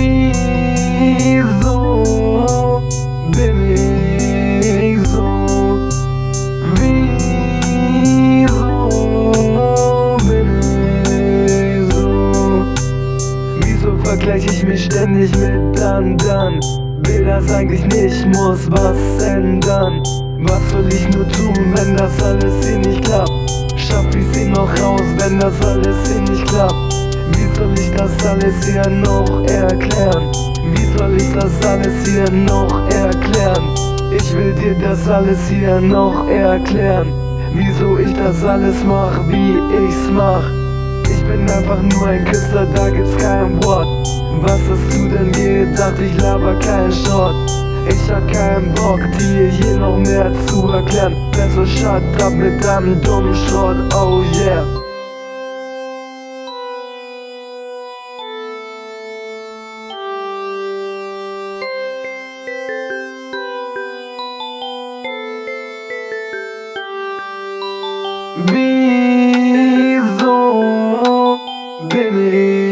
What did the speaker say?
Wieso bin ich so? Wieso bin ich so? Wieso vergleiche ich mich ständig mit anderen? Will das eigentlich nicht, muss was ändern. Was soll ich nur tun, wenn das alles hier nicht klappt? Schaff ich sie noch raus, wenn das alles hier nicht klappt? Wie soll ich das alles hier noch erklären? Wie soll ich das alles hier noch erklären? Ich will dir das alles hier noch erklären. Wieso ich das alles mach, wie ich's mach. Ich bin einfach nur ein Küster, da gibt's kein Wort. Was hast du denn gedacht, ich laber kein Short ich hab keinen Bock, dir hier noch mehr zu erklären. Besser shut up mit deinem dummen Schrott, oh yeah Wieso bin ich